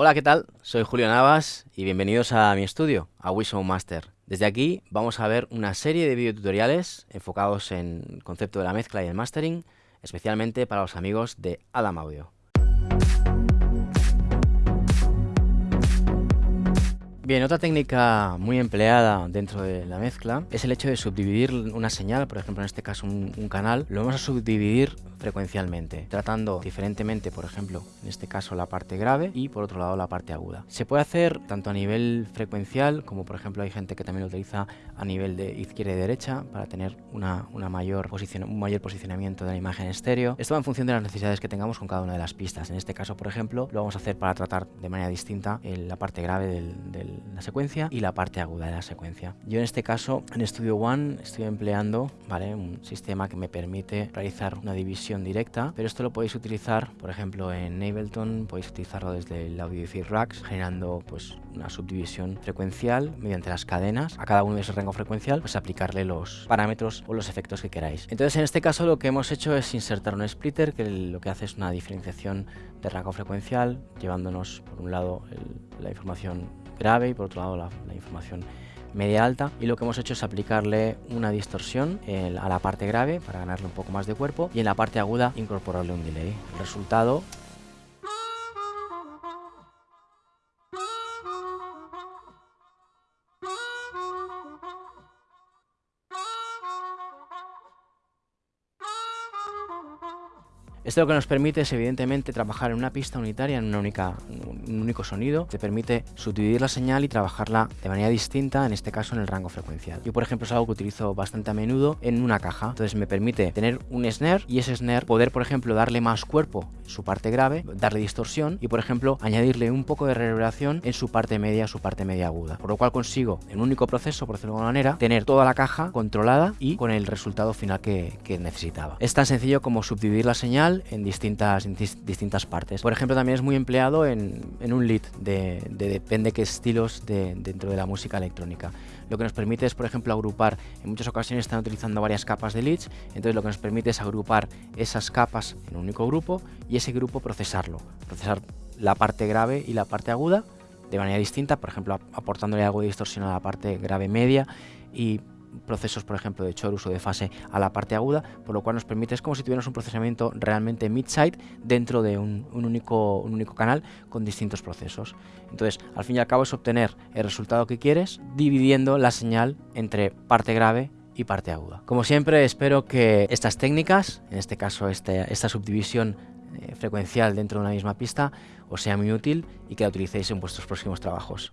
Hola, ¿qué tal? Soy Julio Navas y bienvenidos a mi estudio, a Wishow Master. Desde aquí vamos a ver una serie de videotutoriales enfocados en el concepto de la mezcla y el mastering, especialmente para los amigos de Adam Audio. Bien, otra técnica muy empleada dentro de la mezcla es el hecho de subdividir una señal, por ejemplo en este caso un, un canal, lo vamos a subdividir frecuencialmente, tratando diferentemente, por ejemplo, en este caso la parte grave y por otro lado la parte aguda. Se puede hacer tanto a nivel frecuencial, como por ejemplo hay gente que también lo utiliza a nivel de izquierda y derecha para tener una, una mayor un mayor posicionamiento de la imagen estéreo. Esto va en función de las necesidades que tengamos con cada una de las pistas. En este caso, por ejemplo, lo vamos a hacer para tratar de manera distinta la parte grave de la secuencia y la parte aguda de la secuencia. Yo en este caso, en Studio One, estoy empleando un sistema que me permite realizar una división directa, pero esto lo podéis utilizar, por ejemplo, en Ableton, podéis utilizarlo desde el Audiophile Racks, generando pues una subdivisión frecuencial mediante las cadenas. A cada uno de ese rango frecuencial, pues aplicarle los parámetros o los efectos que queráis. Entonces, en este caso lo que hemos hecho es insertar un splitter que lo que hace es una diferenciación de rango frecuencial, llevándonos por un lado la información grave y por otro lado la, información media alta y lo que hemos hecho es aplicarle una distorsión a la parte grave para ganarle un poco más de cuerpo y en la parte aguda incorporarle un delay. El resultado Esto lo que nos permite es evidentemente trabajar en una pista unitaria, en un único sonido. Te permite subdividir la señal y trabajarla de manera distinta, en este caso en el rango frecuencial. Yo por ejemplo es algo que utilizo bastante a menudo en una caja. Entonces me permite tener un snare y ese snare poder por ejemplo darle más cuerpo en su parte grave, darle distorsión y por ejemplo añadirle un poco de reverberación en su parte media, su parte media aguda. Por lo cual consigo en un único proceso, por decirlo de alguna manera, tener toda la caja controlada y con el resultado final que necesitaba. Es tan sencillo como subdividir la señal en distintas, distintas partes. Por ejemplo, también es muy empleado en, un lead de, depende qué estilos de, dentro de la música electrónica. Lo que nos permite es, por ejemplo, agrupar, en muchas ocasiones están utilizando varias capas de leads, entonces lo que nos permite es agrupar esas capas en un único grupo y ese grupo procesarlo, procesar la parte grave y la parte aguda de manera distinta, por ejemplo, aportándole algo de distorsión a la parte grave media y procesos, por ejemplo, de chorus o de fase a la parte aguda, por lo cual nos permite, es como si tuviéramos un procesamiento realmente mid-side dentro de un, único, un único canal con distintos procesos. Entonces, al fin y al cabo es obtener el resultado que quieres dividiendo la señal entre parte grave y parte aguda. Como siempre, espero que estas técnicas, en este caso este, esta subdivisión eh, frecuencial dentro de una misma pista, os sea muy útil y que la utilicéis en vuestros próximos trabajos.